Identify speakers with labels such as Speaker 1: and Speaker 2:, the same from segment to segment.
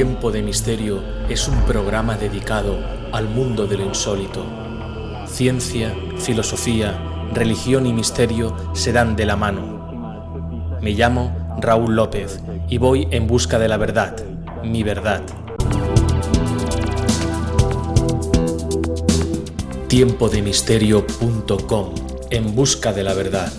Speaker 1: Tiempo de Misterio es un programa dedicado al mundo de lo insólito. Ciencia, filosofía, religión y misterio se dan de la mano. Me llamo Raúl López y voy en busca de la verdad, mi verdad. Tiempodemisterio.com En busca de la verdad.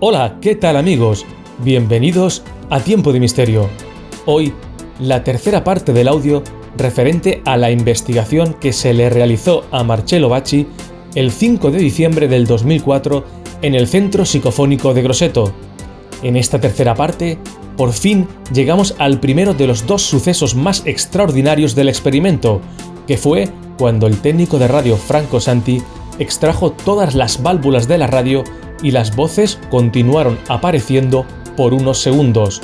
Speaker 2: Hola, ¿qué tal amigos? Bienvenidos a Tiempo de Misterio. Hoy, la tercera parte del audio referente a la investigación que se le realizó a Marcello Bacci el 5 de diciembre del 2004 en el Centro Psicofónico de Grosseto. En esta tercera parte, por fin llegamos al primero de los dos sucesos más extraordinarios del experimento, que fue cuando el técnico de radio Franco Santi extrajo todas las válvulas de la radio y las voces continuaron apareciendo por unos segundos.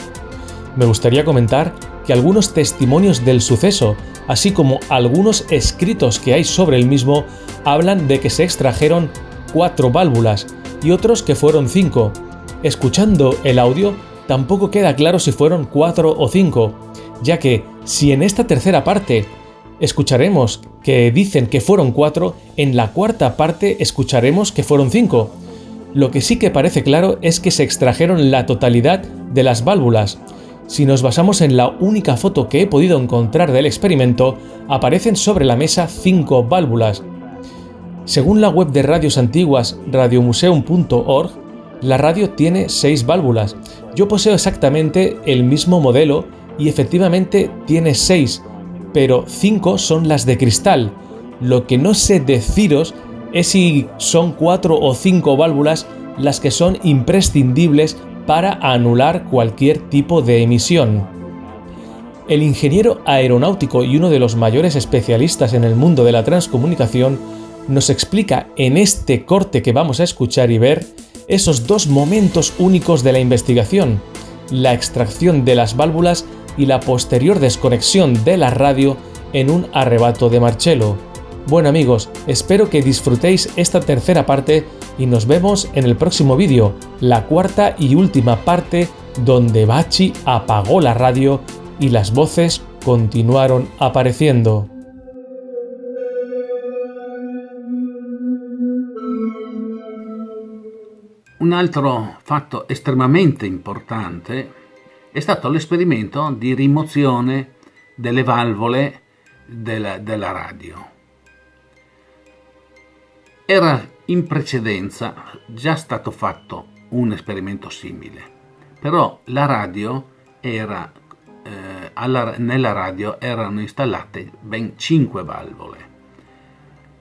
Speaker 2: Me gustaría comentar que algunos testimonios del suceso, así como algunos escritos que hay sobre el mismo, hablan de que se extrajeron cuatro válvulas y otros que fueron cinco. Escuchando el audio, tampoco queda claro si fueron cuatro o cinco, ya que si en esta tercera parte escucharemos que dicen que fueron cuatro, en la cuarta parte escucharemos que fueron cinco. Lo que sí que parece claro es que se extrajeron la totalidad de las válvulas. Si nos basamos en la única foto que he podido encontrar del experimento, aparecen sobre la mesa cinco válvulas. Según la web de radios antiguas radiomuseum.org, la radio tiene seis válvulas. Yo poseo exactamente el mismo modelo y efectivamente tiene seis, pero cinco son las de cristal. Lo que no sé deciros es si son cuatro o cinco válvulas las que son imprescindibles para anular cualquier tipo de emisión. El ingeniero aeronáutico y uno de los mayores especialistas en el mundo de la transcomunicación nos explica en este corte que vamos a escuchar y ver esos dos momentos únicos de la investigación, la extracción de las válvulas y la posterior desconexión de la radio en un arrebato de Marcello. Bueno amigos, espero que disfrutéis esta tercera parte y nos vemos en el próximo vídeo, la cuarta y última parte donde Bachi apagó la radio y las voces continuaron apareciendo.
Speaker 3: Un altro fatto estremamente importante è stato l'esperimento di rimozione delle valvole della, della radio. Era in precedenza già stato fatto un esperimento simile, però la radio era, eh, alla, nella radio erano installate ben 5 valvole.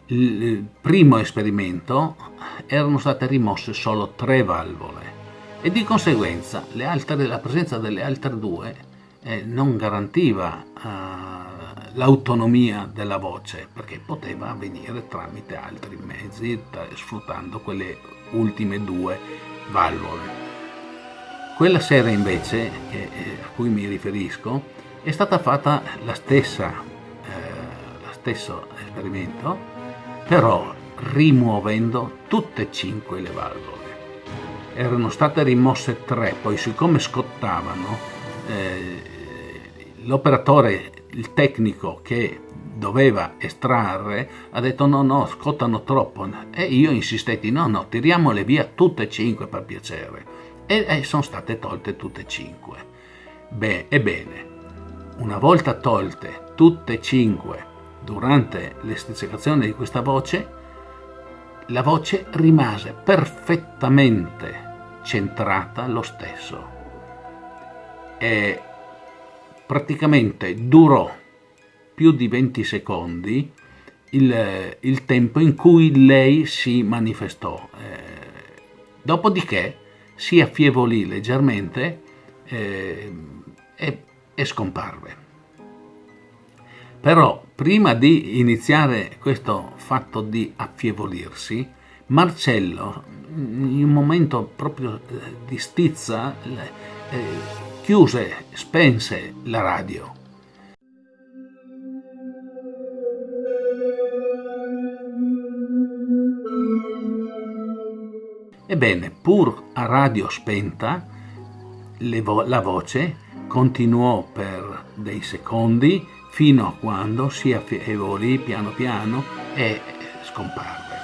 Speaker 3: Il primo esperimento erano state rimosse solo 3 valvole e di conseguenza altre, la presenza delle altre due eh, non garantiva eh, l'autonomia della voce perché poteva avvenire tramite altri mezzi sfruttando quelle ultime due valvole. Quella sera invece eh, a cui mi riferisco è stata fatta la stessa, eh, lo stesso esperimento però rimuovendo tutte e cinque le valvole. Erano state rimosse tre, poi siccome scottavano eh, l'operatore il tecnico che doveva estrarre ha detto no no scottano troppo e io insistetti no no tiriamole via tutte e cinque per piacere e, e sono state tolte tutte e cinque. Beh ebbene una volta tolte tutte e cinque durante l'estricazione di questa voce la voce rimase perfettamente centrata lo stesso. E praticamente durò più di 20 secondi il, il tempo in cui lei si manifestò. Eh, dopodiché si affievolì leggermente eh, e, e scomparve. Però prima di iniziare questo fatto di affievolirsi, Marcello, in un momento proprio eh, di stizza, eh, chiuse, spense la radio. Ebbene, pur a radio spenta, vo- la voce continuò per dei secondi fino a quando si affievolì piano piano e scomparve.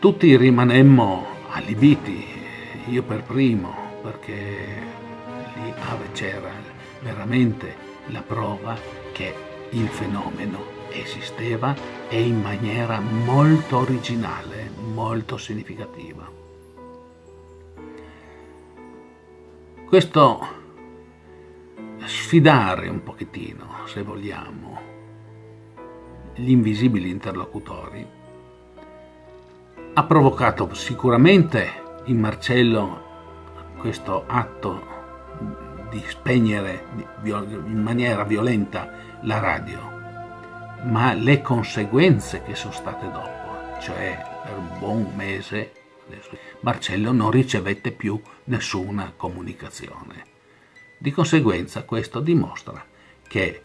Speaker 3: Tutti rimanemmo allibiti, io per primo, perché lì c'era veramente la prova che il fenomeno esisteva e in maniera molto originale, molto significativa. Questo sfidare un pochettino, se vogliamo, gli invisibili interlocutori, ha provocato sicuramente in Marcello questo atto di spegnere in maniera violenta la radio, ma le conseguenze che sono state dopo, cioè per un buon mese, Marcello non ricevette più nessuna comunicazione. Di conseguenza questo dimostra che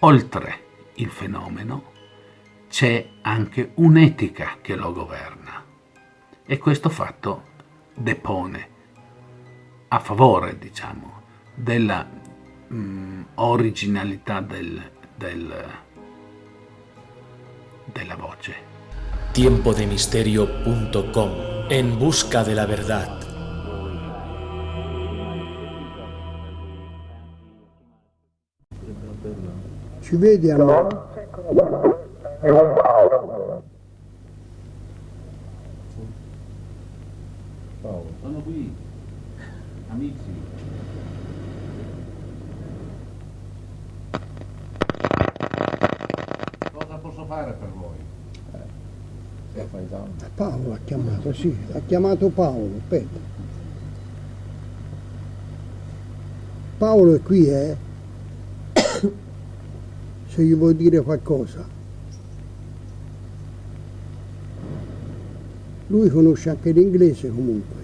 Speaker 3: oltre il fenomeno c'è anche un'etica che lo governa e questo fatto depone a favore, diciamo, della mh, mm, originalità del, del, della voce.
Speaker 1: Tiempodemisterio.com En busca de la verdad.
Speaker 4: Ci vedi a me?
Speaker 3: Sono qui, amici. Cosa posso fare per voi?
Speaker 4: Eh, Paolo ha chiamato, sì, ha chiamato Paolo, aspetta. Paolo è qui, eh? Se gli vuoi dire qualcosa. Lui conosce anche l'inglese comunque.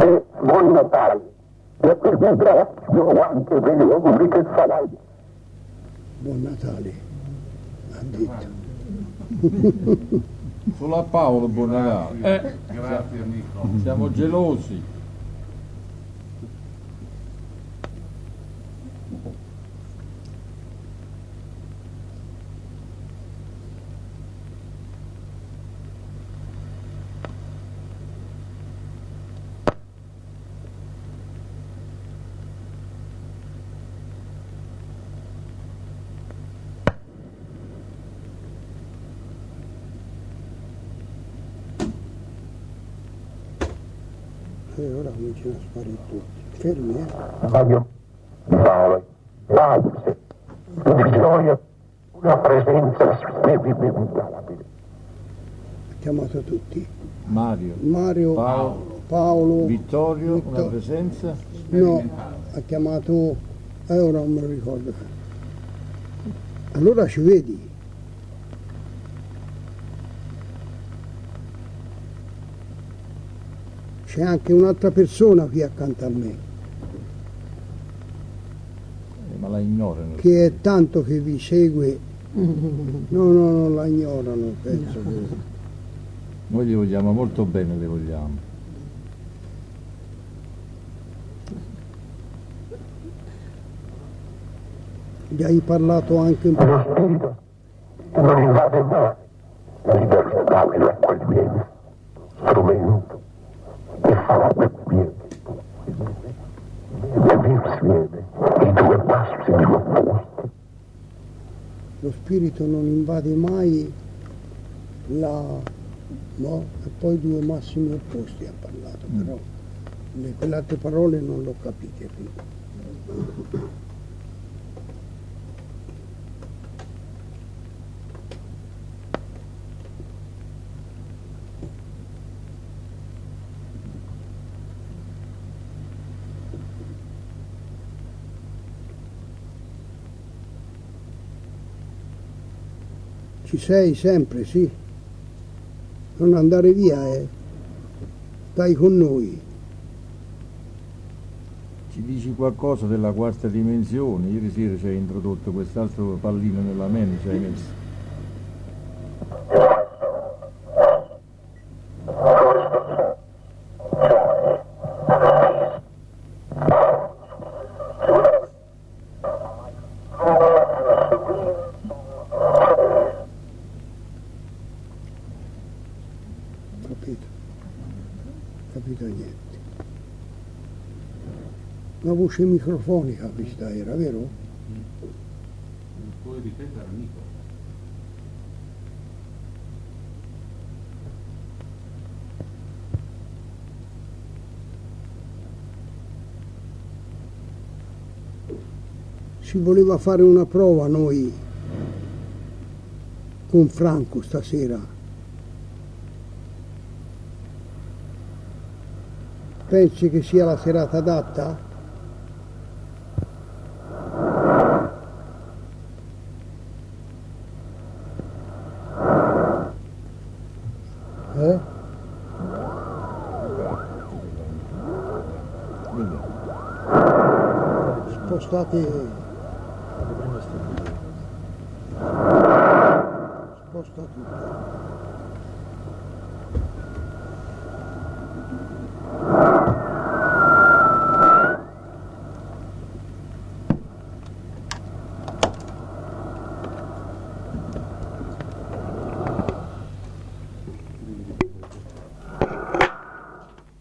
Speaker 5: E buon Natale. E per ringrazio anche degli auguri che farai.
Speaker 4: Buon Natale, ha detto.
Speaker 6: Solo a Paolo buon Natale.
Speaker 3: Eh. Grazie amico.
Speaker 6: Siamo gelosi.
Speaker 4: E ora cominciano a sparire tutti. Fermi, eh?
Speaker 5: Voglio sole, grazie, di gioia, una presenza inimitabile.
Speaker 4: Ha chiamato tutti.
Speaker 6: Mario,
Speaker 4: Mario,
Speaker 6: Paolo,
Speaker 4: Paolo,
Speaker 6: Vittorio, una
Speaker 4: Vittor-
Speaker 6: presenza.
Speaker 4: No, ha chiamato, eh, ora non me lo ricordo. Allora ci vedi. C'è anche un'altra persona qui accanto a me,
Speaker 6: Eh, ma la ignorano.
Speaker 4: che è tanto che vi segue. No, no, non la ignorano, penso che...
Speaker 6: Noi li vogliamo molto bene, li vogliamo.
Speaker 4: Gli hai parlato anche un po'.
Speaker 5: Lo spirito non invade mai la libertà dell'accoglienza, strumento che farebbe quiete e insieme i due massimi opposti.
Speaker 4: Lo spirito non invade mai la no? e poi due massimi opposti ha parlato però le, quelle altre parole non l'ho capite Ci sei sempre, sì. Non andare via, eh. Stai con noi.
Speaker 6: Ci dici qualcosa della quarta dimensione? Ieri sera ci hai introdotto quest'altro pallino nella mente, ci hai messo.
Speaker 4: Capito? Capito niente. Una voce microfonica questa era, vero?
Speaker 3: Puoi ripetere, amico?
Speaker 4: Si voleva fare una prova noi con Franco stasera. Pensi che sia la serata adatta? Eh? Spostate. Sposta tutto.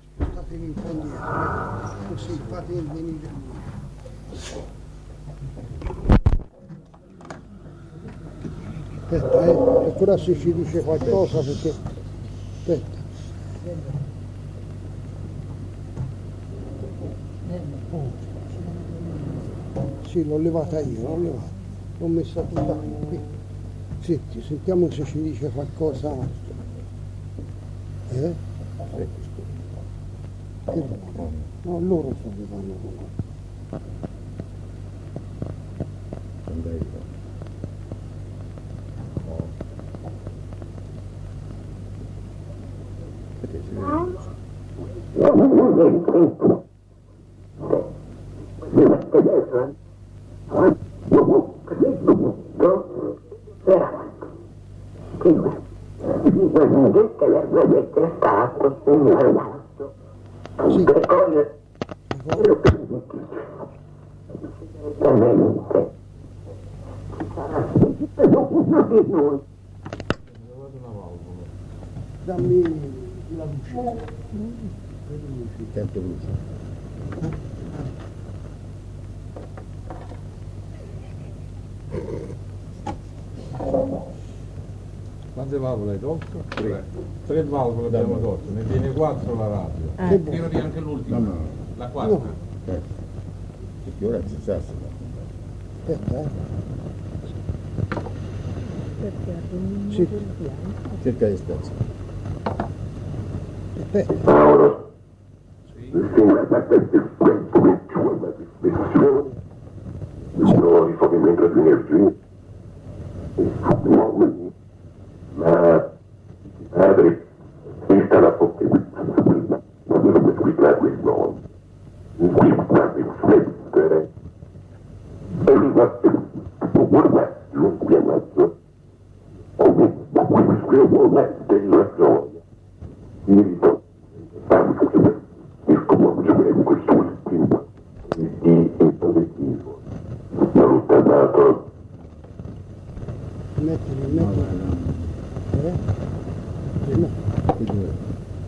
Speaker 4: Spostatevi un po' indietro, eh. così fate venire lui. Aspetta, eh, ancora se ci dice qualcosa perché... Aspetta. Sì, l'ho levata io, l'ho levata. L'ho messa tutta qui. Senti, sentiamo se ci dice qualcosa. Eh? Che? No, loro sono che vanno con noi.
Speaker 5: Tutte le vedete stato un ragazzo
Speaker 4: Sì.
Speaker 5: che cose veramente uno di noi
Speaker 4: Dammi la luce.
Speaker 6: Tempo luce. Quante valvole hai tolto? Tre. Tre valvole abbiamo tolto, ne tiene quattro la radio.
Speaker 4: Che buono.
Speaker 3: Tirati anche l'ultima.
Speaker 6: No, no.
Speaker 3: La quarta.
Speaker 6: Perché ora ci sa
Speaker 4: Aspetta, eh. Sì,
Speaker 6: Cerca di stare.
Speaker 4: aspetta.
Speaker 5: Sono rifornimento di energia
Speaker 4: Eh? No.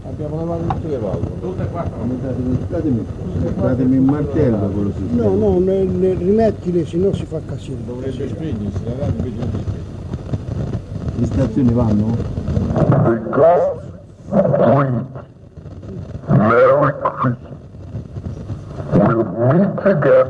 Speaker 6: Abbiamo lavato tutte le valvole.
Speaker 3: Tutte e quattro.
Speaker 6: Datemi, datemi un martello quello si
Speaker 4: No, no, ne- ne- rimettile, se no si fa casino.
Speaker 6: Dovrebbe spegnersi, la radio invece non si spegne.
Speaker 7: Le stazioni vanno?
Speaker 5: Merry Christmas. We'll meet again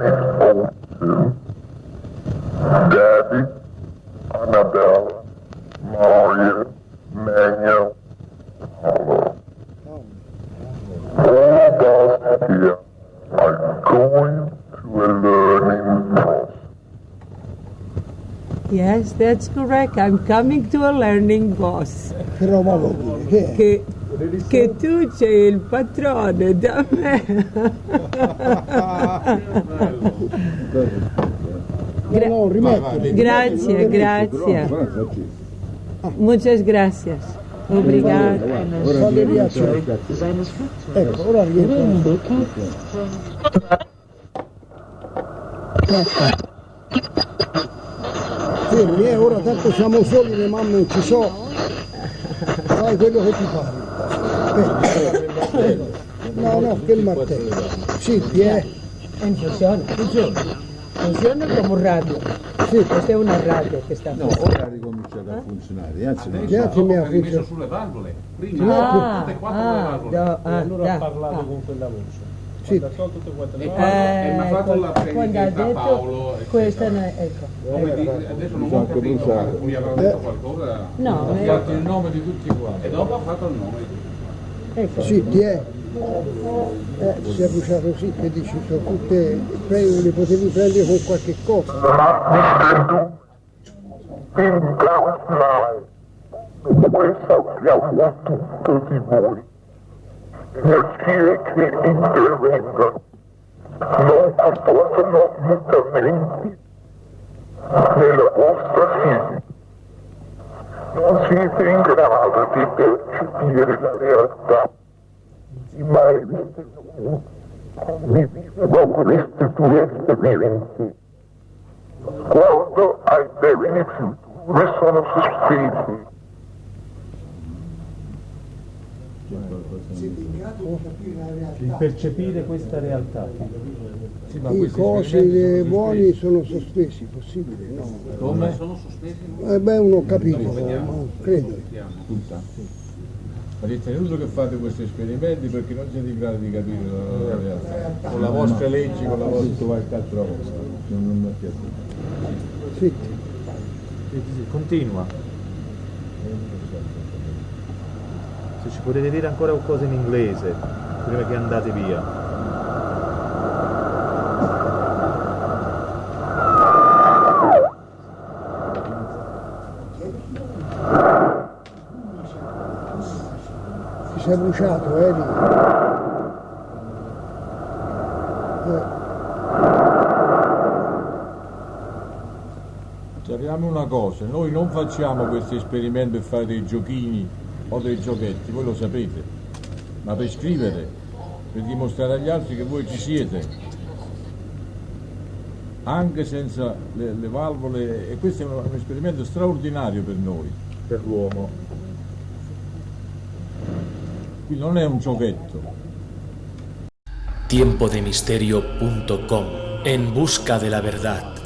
Speaker 7: Yes, that's correct. I'm coming to a learning boss.
Speaker 4: Che roba vuol dire? Che?
Speaker 7: Che, che tu sei il padrone da me.
Speaker 4: No, no, rimetti.
Speaker 7: Grazie, grazie. Muchas gracias. Obrigada.
Speaker 4: Ecco, ora rientra. Fermi, eh, ora tanto siamo soli, le mamme non ci sono. Fai quello che ti pare. Aspetta. No, no, che il martello. Zitti, eh.
Speaker 8: Eh, funziona, funziona. Funziona come un radio.
Speaker 4: Sì.
Speaker 8: Questa è una radio che sta
Speaker 6: No, ora ha ricominciato a funzionare, anzi no.
Speaker 4: Grazie, mia figlia.
Speaker 3: sulle valvole. Prima
Speaker 7: Ah,
Speaker 3: tutte e quattro le
Speaker 7: ah,
Speaker 3: valvole.
Speaker 7: da- ah,
Speaker 2: allora
Speaker 7: da-
Speaker 2: ha parlato
Speaker 7: ah.
Speaker 2: con quella voce.
Speaker 4: Sì.
Speaker 3: E quando mi ha fatto
Speaker 7: Eh,
Speaker 3: la
Speaker 7: quando ha
Speaker 3: predica
Speaker 7: detto
Speaker 3: Paolo, eccetera.
Speaker 7: questa ne- ecco.
Speaker 3: Come dire, adesso non ho capito, ma mi avrà detto qualcosa.
Speaker 7: No,
Speaker 6: Ha
Speaker 7: eh,
Speaker 6: fatto il nome di tutti quanti.
Speaker 3: E dopo ha fatto il nome.
Speaker 7: ecco.
Speaker 4: Zitti, eh. Eh, si è bruciato sì, che dici, sono tutte, prego, le potevi prendere con qualche cosa.
Speaker 5: in Blaue Fly. Questa chiama tutti voi. Nel cielo che intervengono, non apportano mutamenti nella vostra vita. Non siete in grado di percepire la realtà. Ma evite come vivono queste due esperienze. Quando ai termini sono sospesi.
Speaker 2: il percepire questa realtà.
Speaker 6: Sì, ma
Speaker 4: I cosi
Speaker 6: sono
Speaker 4: buoni
Speaker 6: sospesi.
Speaker 4: sono sospesi, possibile? No.
Speaker 6: Come?
Speaker 4: Eh beh, uno ho capito, ma credo.
Speaker 6: Tutta. Ma dite, è inutile che fate questi esperimenti perché non siete in grado di capire la, realtà. Con la vostra legge, con la vostra qualche altra cosa. Non, mi piace.
Speaker 4: Zitti.
Speaker 9: Continua. Se ci potete dire ancora qualcosa in inglese prima che andate via.
Speaker 4: Ti sei bruciato, Eri? Eh,
Speaker 6: Sappiamo una cosa, noi non facciamo questi esperimenti per fare dei giochini o dei giochetti, voi lo sapete, ma per scrivere, per dimostrare agli altri che voi ci siete. Anche senza le, le valvole, e questo è un, un esperimento straordinario per noi.
Speaker 9: Per l'uomo.
Speaker 6: Quindi non è un giochetto.
Speaker 1: tiempodemisterio.com En busca de la verdad.